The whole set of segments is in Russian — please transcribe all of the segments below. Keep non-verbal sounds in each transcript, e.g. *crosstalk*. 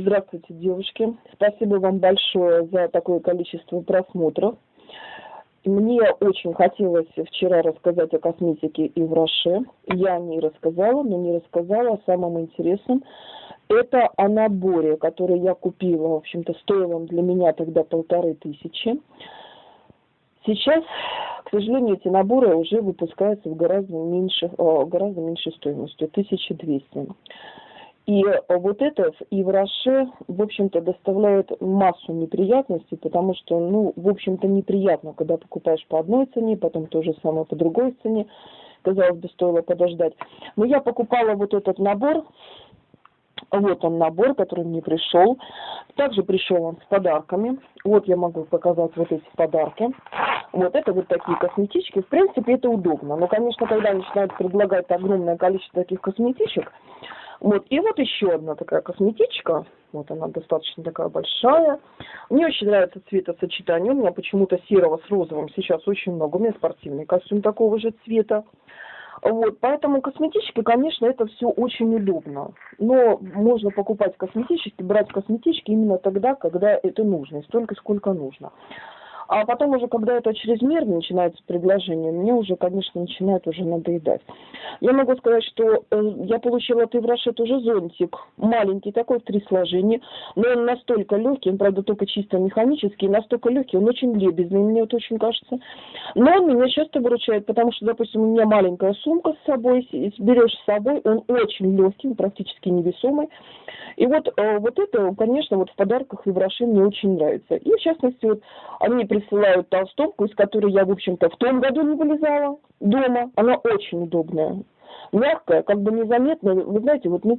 Здравствуйте, девушки. Спасибо вам большое за такое количество просмотров. Мне очень хотелось вчера рассказать о косметике и в Роше. Я не рассказала, но не рассказала о самом интересном. Это наборе, который я купила. В общем-то, стоил он для меня тогда полторы тысячи. Сейчас, к сожалению, эти наборы уже выпускаются в гораздо меньше, гораздо меньшей стоимостью, 1200. И вот это и в Роше, в общем-то, доставляет массу неприятностей, потому что, ну, в общем-то, неприятно, когда покупаешь по одной цене, потом то же самое по другой цене. Казалось бы, стоило подождать. Но я покупала вот этот набор, вот он набор, который мне пришел. Также пришел он с подарками. Вот я могу показать вот эти подарки. Вот это вот такие косметички. В принципе, это удобно. Но, конечно, когда начинают предлагать огромное количество таких косметичек, вот, и вот еще одна такая косметичка. Вот она достаточно такая большая. Мне очень нравится цветосочетание. У меня почему-то серого с розовым сейчас очень много. У меня спортивный костюм такого же цвета. Вот, поэтому косметички, конечно, это все очень удобно. Но можно покупать косметически, брать косметички именно тогда, когда это нужно, и столько, сколько нужно. А потом уже, когда это чрезмерно начинается предложение, мне уже, конечно, начинает уже надоедать. Я могу сказать, что э, я получила от Ивраши тоже зонтик. Маленький такой, в три сложения. Но он настолько легкий, он, правда, только чисто механический, настолько легкий, он очень лебезный, мне вот очень кажется. Но он меня часто выручает, потому что, допустим, у меня маленькая сумка с собой, берешь с собой, он очень легкий, практически невесомый. И вот, э, вот это, конечно, вот в подарках Ивраши мне очень нравится. И, в частности, вот они присылают толстовку, из которой я, в общем-то, в том году не вылезала дома. Она очень удобная мягкая, как бы незаметная, вы знаете, вот, ну,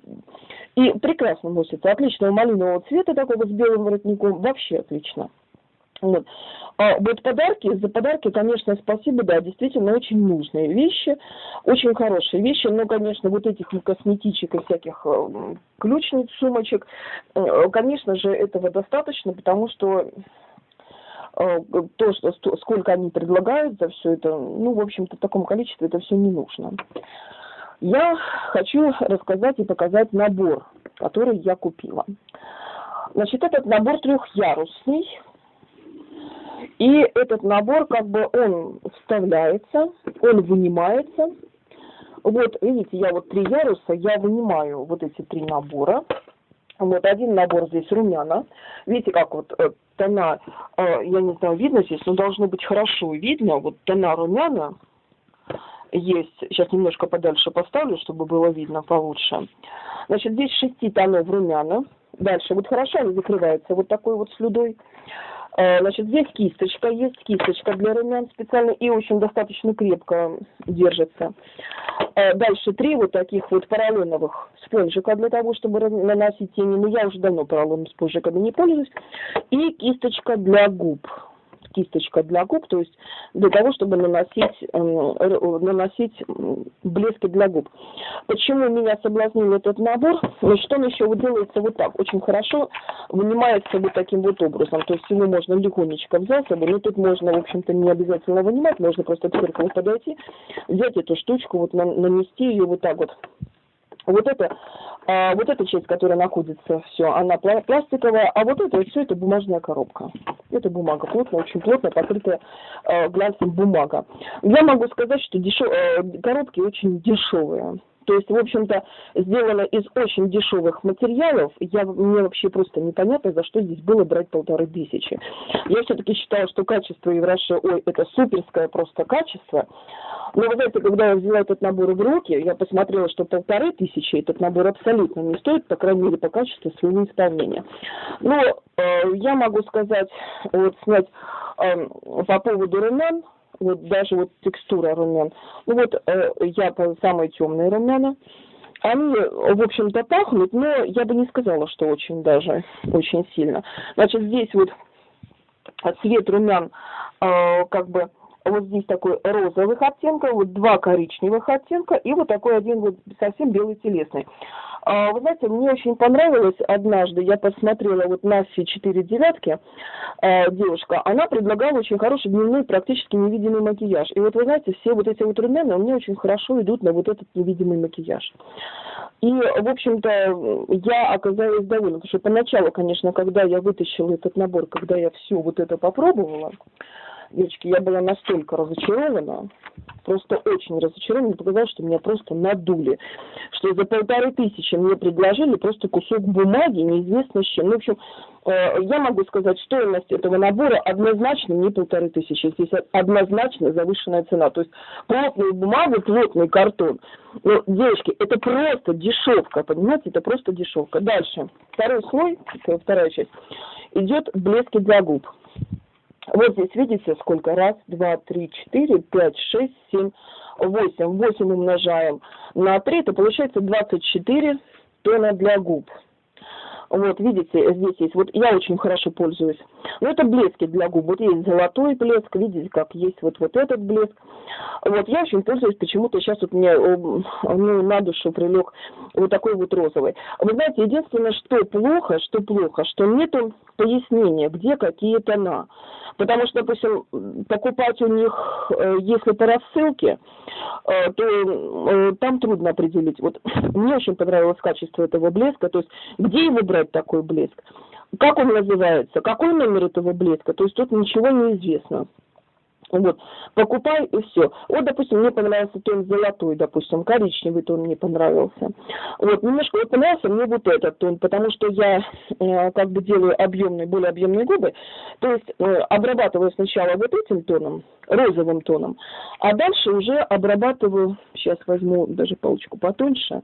и прекрасно носится, отличного малинового цвета такого с белым воротником, вообще отлично. Вот. А вот подарки, за подарки, конечно, спасибо, да, действительно очень нужные вещи, очень хорошие вещи, но, конечно, вот этих косметичек и всяких э, ключниц, сумочек, э, конечно же, этого достаточно, потому что то, что, сколько они предлагают за все это, ну, в общем-то, в таком количестве это все не нужно. Я хочу рассказать и показать набор, который я купила. Значит, этот набор трехярусный. И этот набор, как бы, он вставляется, он вынимается. Вот, видите, я вот три яруса, я вынимаю вот эти три набора. Вот один набор здесь румяна. Видите, как вот э, тона, э, я не знаю, видно здесь, но должно быть хорошо видно. Вот тона румяна есть. Сейчас немножко подальше поставлю, чтобы было видно получше. Значит, здесь шести тонов румяна. Дальше, вот хорошо они закрываются вот такой вот слюдой. Э, значит, здесь кисточка есть, кисточка для румян специально и очень достаточно крепко держится. Э, дальше три вот таких вот поролоновых спонжика для того, чтобы наносить тени. Но я уже давно поролоновыми спонжиками не пользуюсь. И кисточка для губ кисточка для губ, то есть для того, чтобы наносить, э, наносить блески для губ. Почему меня соблазнил этот набор? Значит, он еще вот делается вот так, очень хорошо вынимается вот таким вот образом, то есть его можно легонечко взять, но тут можно, в общем-то, не обязательно вынимать, можно просто к подойти, взять эту штучку, вот нанести ее вот так вот вот это, а, вот эта часть, которая находится, все, она пластиковая, а вот это все это бумажная коробка. Это бумага плотная, очень плотная, покрытая э, глянцем бумага. Я могу сказать, что дешев... э, коробки очень дешевые. То есть, в общем-то, сделано из очень дешевых материалов. Я, мне вообще просто непонятно, за что здесь было брать полторы тысячи. Я все-таки считаю, что качество Евраши, ой, это суперское просто качество. Но вы знаете, когда я взяла этот набор в руки, я посмотрела, что полторы тысячи этот набор абсолютно не стоит, по крайней мере, по качеству своего исполнения. Но э, я могу сказать, вот снять э, по поводу румян, вот даже вот текстура румян. Ну вот э, я самые темные румяна. Они, в общем-то, пахнут, но я бы не сказала, что очень даже, очень сильно. Значит, здесь вот цвет румян э, как бы вот здесь такой розовых оттенка, вот два коричневых оттенка и вот такой один вот совсем белый телесный. А, вы знаете, мне очень понравилось однажды, я посмотрела вот Наси 4 девятки, а, девушка, она предлагала очень хороший дневной, практически невидимый макияж. И вот вы знаете, все вот эти вот румяна мне очень хорошо идут на вот этот невидимый макияж. И, в общем-то, я оказалась довольна, потому что поначалу, конечно, когда я вытащила этот набор, когда я все вот это попробовала, девочки, я была настолько разочарована, просто очень разочарована, показалось, что меня просто надули, что за полторы тысячи мне предложили просто кусок бумаги, неизвестно с чем. Ну, в общем, э, я могу сказать, стоимость этого набора однозначно не полторы тысячи, здесь однозначно завышенная цена. То есть плотную бумагу, плотный картон. Ну, девочки, это просто дешевка, понимаете, это просто дешевка. Дальше, второй слой, вторая часть, идет блески для губ. Вот здесь видите, сколько? Раз, два, три, четыре, пять, шесть, семь, восемь. Восемь умножаем на три, это получается двадцать четыре тона для губ. Вот, видите, здесь есть, вот я очень хорошо пользуюсь. Но это блески для губ. Вот есть золотой блеск, видите, как есть вот, вот этот блеск. Вот, я очень пользуюсь, почему-то сейчас вот мне ну, на душу прилег вот такой вот розовый. Вы знаете, единственное, что плохо, что плохо, что нету пояснения, где какие тона. Потому что, допустим, покупать у них, э, если по рассылке, э, то э, там трудно определить. Вот *laughs* мне очень понравилось качество этого блеска, то есть где его брать такой блеск, как он называется, какой номер этого блеска, то есть тут ничего не известно. Вот, покупай и все. Вот, допустим, мне понравился тон золотой, допустим, коричневый тон мне понравился. Вот, немножко вот понравился мне вот этот тон, потому что я э, как бы делаю объемные, более объемные губы. То есть э, обрабатываю сначала вот этим тоном, розовым тоном, а дальше уже обрабатываю, сейчас возьму даже палочку потоньше,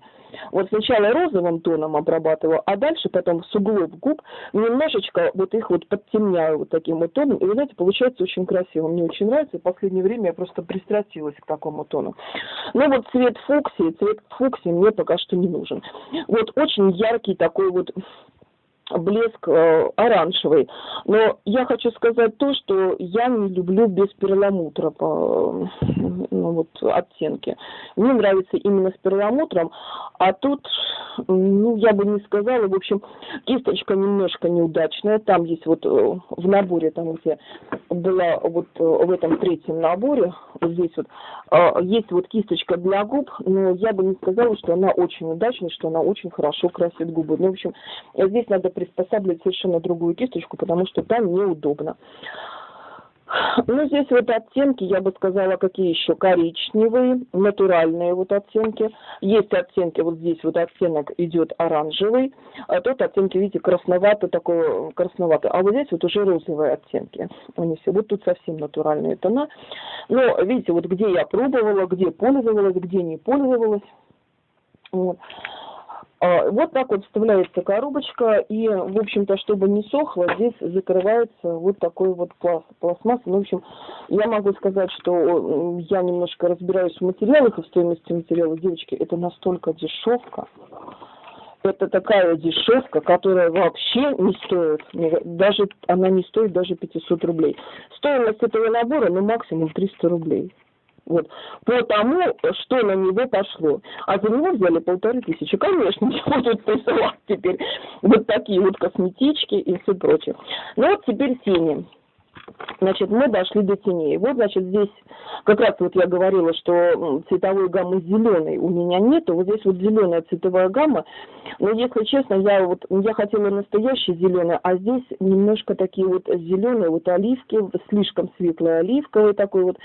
вот сначала розовым тоном обрабатываю, а дальше потом с углов губ немножечко вот их вот подтемняю вот таким вот тоном. И вы знаете, получается очень красиво. Мне очень нравится. В последнее время я просто пристрастилась к такому тону. Но вот цвет фуксии, цвет фуксии мне пока что не нужен. Вот очень яркий такой вот блеск э, оранжевый. Но я хочу сказать то, что я не люблю без перламутра по ну, вот, оттенки. Мне нравится именно с перламутром, а тут, ну, я бы не сказала, в общем, кисточка немножко неудачная. Там есть вот э, в наборе, там где была вот э, в этом третьем наборе, вот здесь вот, э, есть вот кисточка для губ, но я бы не сказала, что она очень удачная, что она очень хорошо красит губы. Ну, в общем, здесь надо приспосабливать совершенно другую кисточку, потому что там неудобно. Ну, здесь вот оттенки, я бы сказала, какие еще коричневые, натуральные вот оттенки. Есть оттенки, вот здесь вот оттенок идет оранжевый, а тот оттенки, видите, красноватый такой, красноватый. А вот здесь вот уже розовые оттенки. Они все, вот тут совсем натуральные тона. Но, видите, вот где я пробовала, где пользовалась, где не пользовалась. Вот. А, вот так вот вставляется коробочка, и, в общем-то, чтобы не сохло, здесь закрывается вот такой вот пласт, пластмасс. Ну, в общем, я могу сказать, что я немножко разбираюсь в материалах и в стоимости материала. Девочки, это настолько дешевка. Это такая дешевка, которая вообще не стоит, даже она не стоит даже 500 рублей. Стоимость этого набора, ну, максимум 300 рублей. Вот. По тому, что на него пошло. А за него взяли полторы тысячи. Конечно, *laughs* не будут присылать теперь вот такие вот косметички и все прочее. Ну вот теперь тени. Значит, мы дошли до теней. Вот, значит, здесь как раз вот я говорила, что цветовой гаммы зеленой у меня нету. Вот здесь вот зеленая цветовая гамма. Но если честно, я вот я хотела настоящий зеленый, а здесь немножко такие вот зеленые вот оливки, слишком светлая оливковый такой вот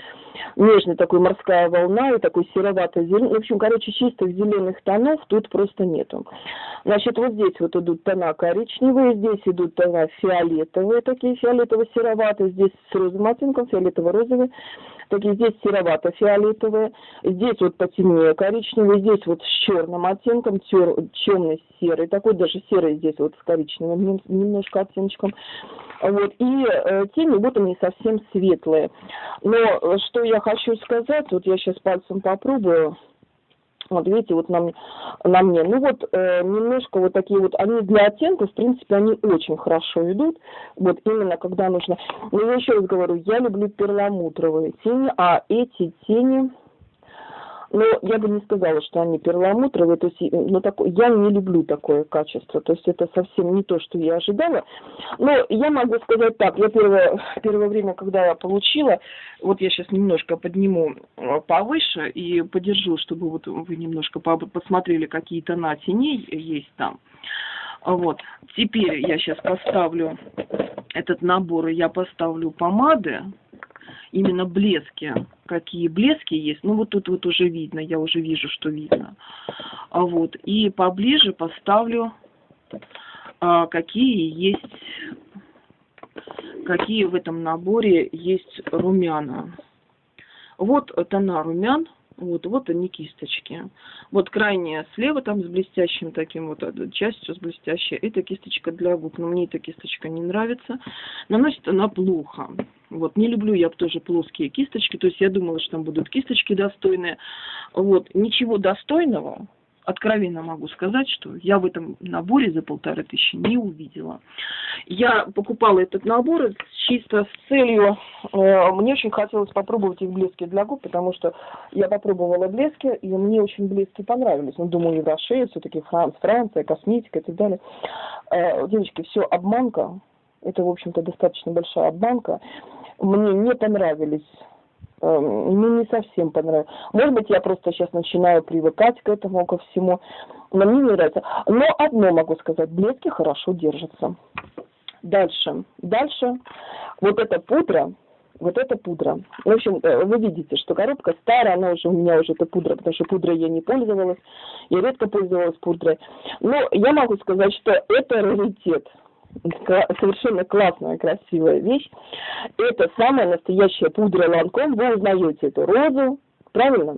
нежный такой морская волна и такой сероватый зеленый. В общем, короче, чистых зеленых тонов тут просто нету. Значит, вот здесь вот идут тона коричневые, здесь идут тона фиолетовые, такие фиолетово-сероватые, здесь с розовым оттенком, фиолетово-розовый, такие здесь серовато-фиолетовые, здесь вот потемнее коричневый, здесь вот с черным оттенком, темный серый, такой даже серый здесь вот с коричневым немножко оттеночком. Вот, и э, тени вот они совсем светлые. Но э, что я хочу сказать, вот я сейчас пальцем попробую, видите, вот на, на мне. Ну вот э, немножко вот такие вот, они для оттенков, в принципе, они очень хорошо идут. Вот именно когда нужно. Но я еще раз говорю, я люблю перламутровые тени, а эти тени, Но я бы не сказала, что они перламутровые, то есть ну, такое, я не люблю такое качество, то есть это совсем не то, что я ожидала. Но я могу сказать так, я первое, первое время, когда я получила, вот я сейчас немножко подниму э, повыше и подержу, чтобы вот вы немножко посмотрели, какие тона теней есть там. Вот. Теперь я сейчас поставлю этот набор, и я поставлю помады, именно блески. Какие блески есть, ну вот тут вот уже видно, я уже вижу, что видно. А вот, и поближе поставлю, а, какие есть, какие в этом наборе есть румяна. Вот тона румян, вот, вот они кисточки. Вот крайняя слева там с блестящим таким вот частью с блестящей. Это кисточка для губ. Но мне эта кисточка не нравится. Наносит она плохо. Вот, не люблю я тоже плоские кисточки. То есть я думала, что там будут кисточки достойные. Вот, ничего достойного откровенно могу сказать, что я в этом наборе за полторы тысячи не увидела. Я покупала этот набор чисто с целью, э, мне очень хотелось попробовать их блески для губ, потому что я попробовала блески, и мне очень блески понравились. Ну, думаю, Еврошея, все-таки Франц, Франция, косметика и так далее. Э, девочки, все обманка, это, в общем-то, достаточно большая обманка. Мне не понравились Эм, ну, не совсем понравилось. Может быть, я просто сейчас начинаю привыкать к этому, ко всему. Но мне не нравится. Но одно могу сказать, блески хорошо держатся. Дальше. Дальше. Вот эта пудра, вот эта пудра. В общем, э, вы видите, что коробка старая, она уже у меня уже эта пудра, потому что пудрой я не пользовалась. Я редко пользовалась пудрой. Но я могу сказать, что это раритет совершенно классная, красивая вещь. Это самая настоящая пудра Ланком. Вы узнаете эту розу, правильно?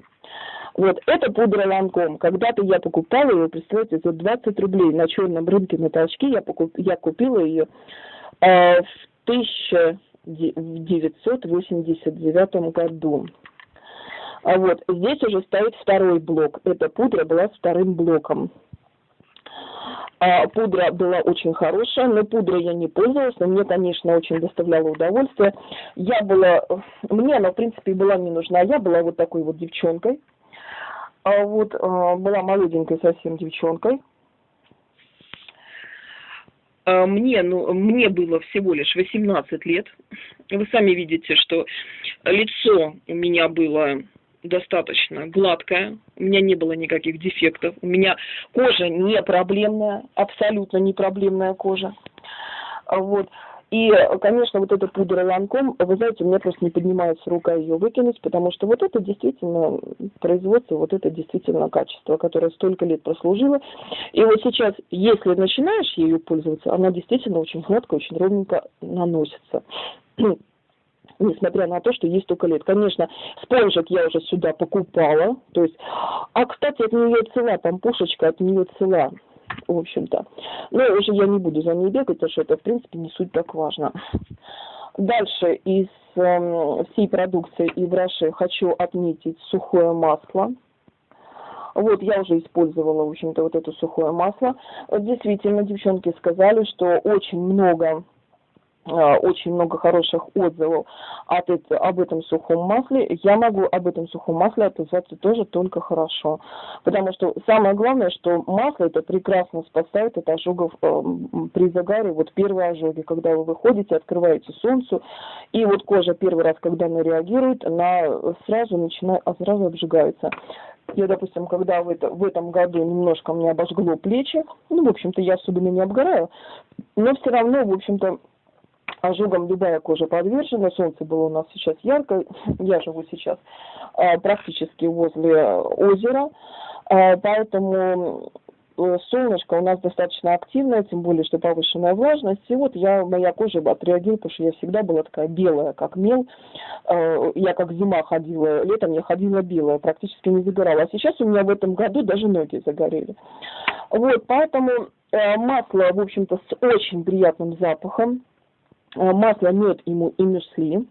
Вот, это пудра Ланком. Когда-то я покупала ее, представляете, за 20 рублей на черном рынке на толчке. Я, покуп, я купила ее э, в 1989 году. А вот здесь уже стоит второй блок. Эта пудра была вторым блоком. А, пудра была очень хорошая, но пудрой я не пользовалась, но мне, конечно, очень доставляло удовольствие. Я была, мне она, в принципе, была не нужна, я была вот такой вот девчонкой, а вот а, была молоденькой совсем девчонкой. Мне, ну, мне было всего лишь 18 лет. Вы сами видите, что лицо у меня было достаточно гладкая, у меня не было никаких дефектов, у меня кожа не проблемная, абсолютно не проблемная кожа. Вот. И, конечно, вот эта пудра Ланком, вы знаете, у меня просто не поднимается рука ее выкинуть, потому что вот это действительно производство, вот это действительно качество, которое столько лет прослужило. И вот сейчас, если начинаешь ею пользоваться, она действительно очень гладко, очень ровненько наносится несмотря на то, что есть только лет. Конечно, спонжик я уже сюда покупала, то есть, а, кстати, от нее цела, там пушечка от нее цела, в общем-то. Но уже я не буду за ней бегать, потому что это, в принципе, не суть так важно. Дальше из э, всей продукции и в хочу отметить сухое масло. Вот, я уже использовала, в общем-то, вот это сухое масло. Действительно, девчонки сказали, что очень много очень много хороших отзывов от об этом сухом масле, я могу об этом сухом масле отозваться тоже только хорошо. Потому что самое главное, что масло это прекрасно спасает от ожогов э, при загаре. Вот первые ожоги, когда вы выходите, открываете солнцу, и вот кожа первый раз, когда она реагирует, она сразу начинает, а сразу обжигается. Я, допустим, когда в, это, в этом году немножко мне обожгло плечи, ну, в общем-то, я особенно не обгораю, но все равно, в общем-то, ожогам любая кожа подвержена. Солнце было у нас сейчас ярко. *laughs* Я живу сейчас а, практически возле озера. А, поэтому э, солнышко у нас достаточно активное, тем более, что повышенная влажность. И вот я, моя кожа отреагирует, потому что я всегда была такая белая, как мел. А, я как зима ходила, летом я ходила белая, практически не загорала. А сейчас у меня в этом году даже ноги загорели. Вот, поэтому э, масло, в общем-то, с очень приятным запахом Э, масло, мед и, и мюсли.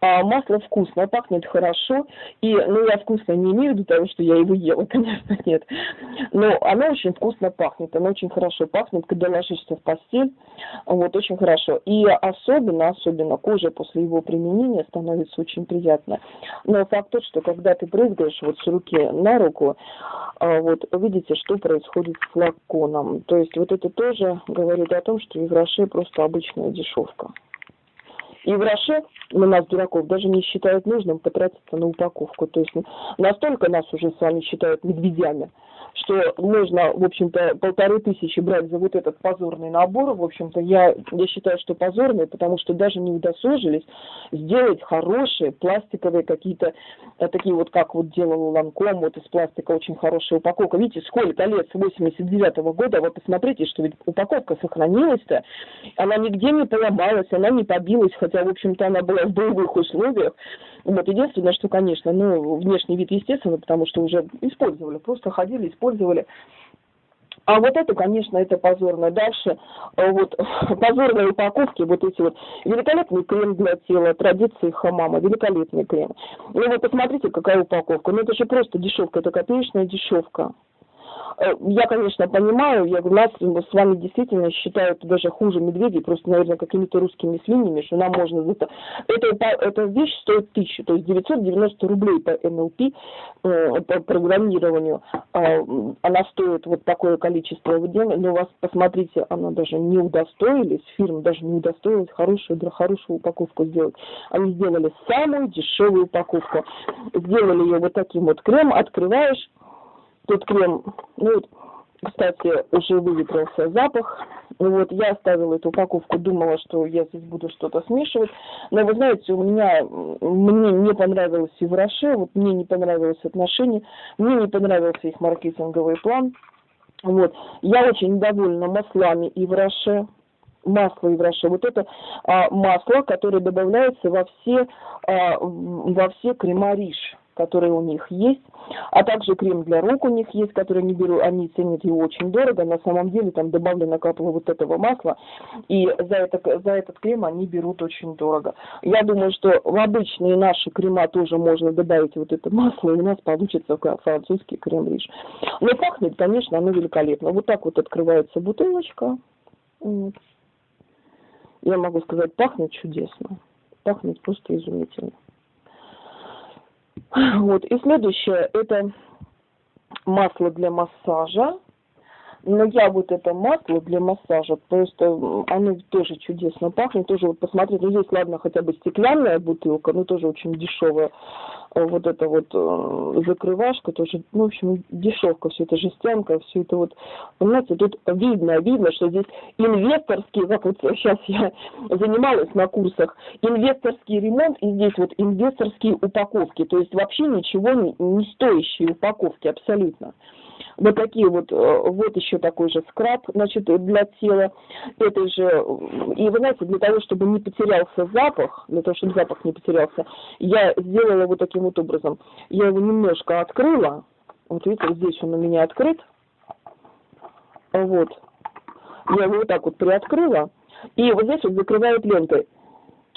А масло вкусное, пахнет хорошо. И, ну, я вкусно не имею в виду того, что я его ела, *laughs* конечно, нет. Но оно очень вкусно пахнет, оно очень хорошо пахнет, когда ложишься в постель. Вот, очень хорошо. И особенно, особенно кожа после его применения становится очень приятно. Но факт тот, что когда ты брызгаешь вот с руки на руку, а, вот видите, что происходит с флаконом. То есть вот это тоже говорит о том, что Евроше просто обычная дешевка. И в Роше на нас, дураков, даже не считают нужным потратиться на упаковку. То есть настолько нас уже с вами считают медведями, что можно, в общем-то, полторы тысячи брать за вот этот позорный набор. В общем-то, я, я считаю, что позорный, потому что даже не удосужились сделать хорошие пластиковые какие-то, э, такие вот, как вот делал Ланком, вот из пластика очень хорошая упаковка. Видите, сколько лет, с 89 -го года, вы посмотрите, что ведь упаковка сохранилась-то, она нигде не поломалась, она не побилась, хотя, в общем-то, она была в боевых условиях. Вот, единственное, что, конечно, ну, внешний вид, естественно, потому что уже использовали, просто ходили, использовали. А вот это, конечно, это позорно. Дальше э, вот *laughs* позорные упаковки, вот эти вот великолепный крем для тела, традиции хамама, великолепный крем. Ну вот посмотрите, какая упаковка. Ну это же просто дешевка, это копеечная дешевка. Э, я, конечно, понимаю, я нас с вами действительно считают даже хуже медведей, просто, наверное, какими-то русскими свиньями, что нам можно за это... это эта вещь стоит тысячу, то есть 990 рублей по НЛП, э, по программированию. Э, она стоит вот такое количество денег, но у вас, посмотрите, она даже не удостоились, фирма даже не удостоилась хорошую, хорошую упаковку сделать. Они сделали самую дешевую упаковку. Сделали ее вот таким вот крем, открываешь, Тут крем, ну, кстати, уже выветрился запах. Вот, я оставила эту упаковку, думала, что я здесь буду что-то смешивать. Но вы знаете, у меня, мне не понравилось и в Роше, вот мне не понравилось отношение, мне не понравился их маркетинговый план. Вот, я очень недовольна маслами и в Роше, масло и в Роше. Вот это а, масло, которое добавляется во все, а, во все крема риш которые у них есть, а также крем для рук у них есть, который они берут, они ценят его очень дорого, на самом деле там добавлено капла вот этого масла, и за, это, за этот крем они берут очень дорого. Я думаю, что в обычные наши крема тоже можно добавить вот это масло, и у нас получится французский крем-риш. Но пахнет, конечно, оно великолепно. Вот так вот открывается бутылочка. Я могу сказать, пахнет чудесно. Пахнет просто изумительно. Вот. И следующее, это масло для массажа. Но я вот это масло для массажа, просто оно тоже чудесно пахнет. Тоже вот посмотрите, ну здесь, ладно, хотя бы стеклянная бутылка, но тоже очень дешевая. Э, вот эта вот э, закрывашка тоже, ну, в общем, дешевка, все это жестянка, все это вот, понимаете, тут видно, видно, что здесь инвесторский, как вот сейчас я занималась на курсах, инвесторский ремонт, и здесь вот инвесторские упаковки, то есть вообще ничего не, не стоящие упаковки абсолютно вот такие вот, э, вот еще такой же скраб, значит, для тела. Это же, и вы знаете, для того, чтобы не потерялся запах, для того, чтобы запах не потерялся, я сделала вот таким вот образом. Я его немножко открыла, вот видите, здесь он у меня открыт, вот. Я его вот так вот приоткрыла, и вот здесь вот закрываю лентой.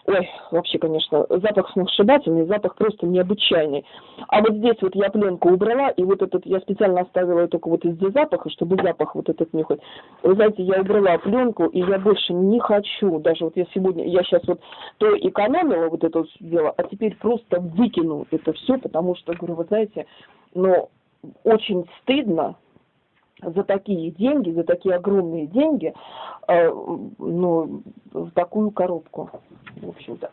Ой, вообще, конечно, запах сногсшибательный, запах просто необычайный. А вот здесь вот я пленку убрала, и вот этот, я специально оставила только вот из-за запаха, чтобы запах вот этот не хоть. Вы знаете, я убрала пленку, и я больше не хочу, даже вот я сегодня, я сейчас вот то экономила вот это дело, а теперь просто выкину это все, потому что, говорю, вы знаете, ну, очень стыдно, за такие деньги, за такие огромные деньги, э, ну, в такую коробку, в общем-то.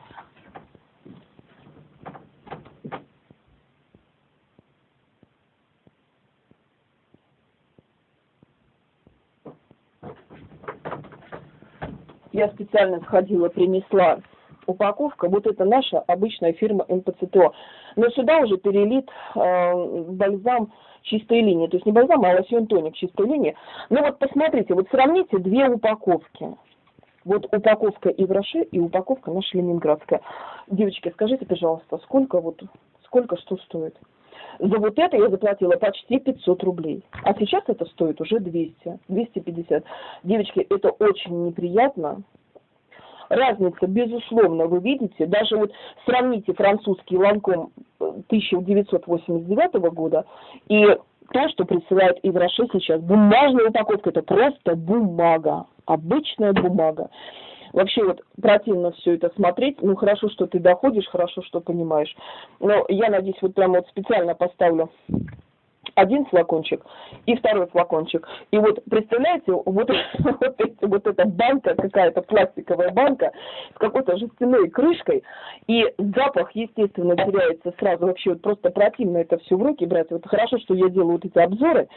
Я специально сходила, принесла упаковка, вот это наша обычная фирма МПЦТО. Но сюда уже перелит э, бальзам чистой линии. То есть не бальзам, а лосьон тоник чистой линии. Ну вот посмотрите, вот сравните две упаковки. Вот упаковка Ивраши и упаковка наша ленинградская. Девочки, скажите, пожалуйста, сколько вот, сколько что стоит? За вот это я заплатила почти 500 рублей. А сейчас это стоит уже 200, 250. Девочки, это очень неприятно, разница, безусловно, вы видите, даже вот сравните французский ланком 1989 э, года и то, что присылает Ивраше сейчас. Бумажная упаковка, это просто бумага, обычная бумага. Вообще вот противно все это смотреть. Ну, хорошо, что ты доходишь, хорошо, что понимаешь. Но я надеюсь, вот прямо вот специально поставлю один флакончик и второй флакончик. И вот представляете, вот, *laughs* вот, эти, вот эта банка, какая-то пластиковая банка с какой-то жестяной крышкой, и запах, естественно, теряется сразу. Вообще вот просто противно это все в руки брать. Вот хорошо, что я делаю вот эти обзоры,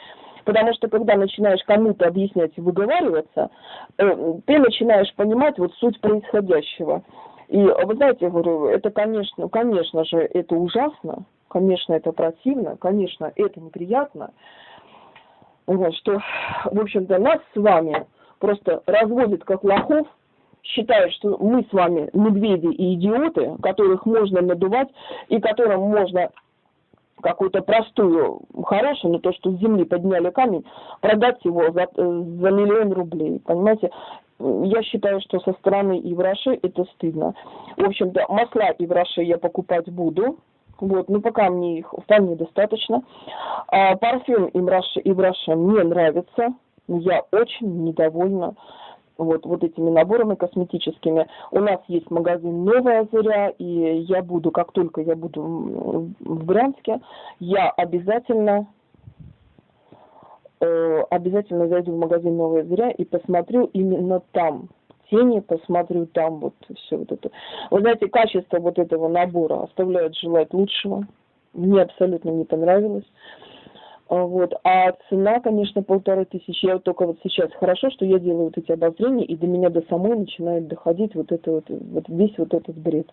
Потому что когда начинаешь кому-то объяснять и выговариваться, э, ты начинаешь понимать вот суть происходящего. И вы знаете, я говорю, это, конечно, конечно же, это ужасно, Конечно, это противно, конечно, это неприятно. Вот, что, в общем-то, нас с вами просто разводят как лохов, считают, что мы с вами медведи и идиоты, которых можно надувать и которым можно какую-то простую, хорошую, но то, что с земли подняли камень, продать его за, за миллион рублей. Понимаете? Я считаю, что со стороны Ивраши это стыдно. В общем-то, масла Ивраши я покупать буду, вот, ну пока мне их вполне достаточно. А, парфюм Ибраша мне нравится. Я очень недовольна вот, вот этими наборами косметическими. У нас есть магазин «Новая Заря», и я буду, как только я буду в Брянске, я обязательно э, обязательно зайду в магазин «Новая Заря» и посмотрю именно там тени, посмотрю там вот все вот это. Вы знаете, качество вот этого набора оставляет желать лучшего. Мне абсолютно не понравилось. А, вот. А цена, конечно, полторы тысячи. Я вот только вот сейчас хорошо, что я делаю вот эти обозрения, и до меня до самой начинает доходить вот это вот, вот весь вот этот бред.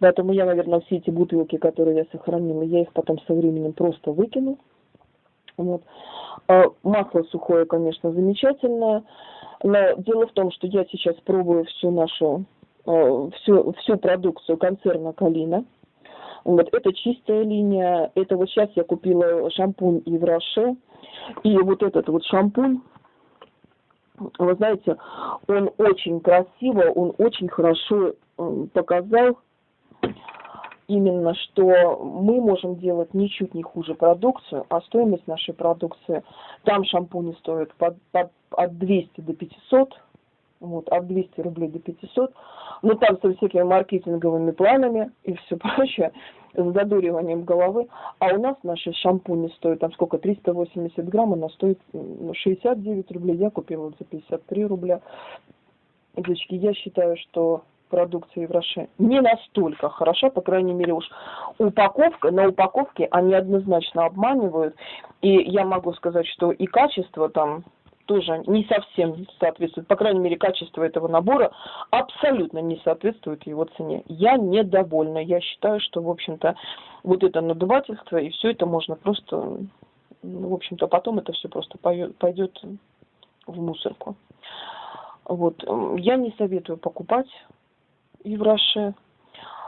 Поэтому я, наверное, все эти бутылки, которые я сохранила, я их потом со временем просто выкину. Вот. А масло сухое, конечно, замечательное. Но дело в том, что я сейчас пробую всю нашу, э, всю, всю продукцию концерна Калина. Вот, это чистая линия. Это вот сейчас я купила шампунь Евроше. И вот этот вот шампунь, вы знаете, он очень красиво, он очень хорошо э, показал именно, что мы можем делать ничуть не хуже продукцию, а стоимость нашей продукции, там шампуни стоят под, под, от 200 до 500, вот, от 200 рублей до 500, но там со всякими маркетинговыми планами и все *laughs* прочее, с задуриванием головы, а у нас наши шампуни стоят, там сколько, 380 грамм, она стоит 69 ну, рублей, я купила за 53 рубля. Девочки, я считаю, что продукции в Роше не настолько хороша, по крайней мере уж упаковка, на упаковке они однозначно обманывают. И я могу сказать, что и качество там тоже не совсем соответствует, по крайней мере, качество этого набора абсолютно не соответствует его цене. Я недовольна. Я считаю, что, в общем-то, вот это надувательство и все это можно просто, ну, в общем-то, потом это все просто пойдет в мусорку. Вот. Я не советую покупать и.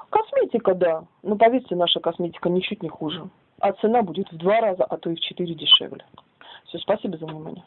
Косметика, да. Но поверьте, наша косметика ничуть не хуже. А цена будет в два раза, а то и в четыре дешевле. Все, спасибо за внимание.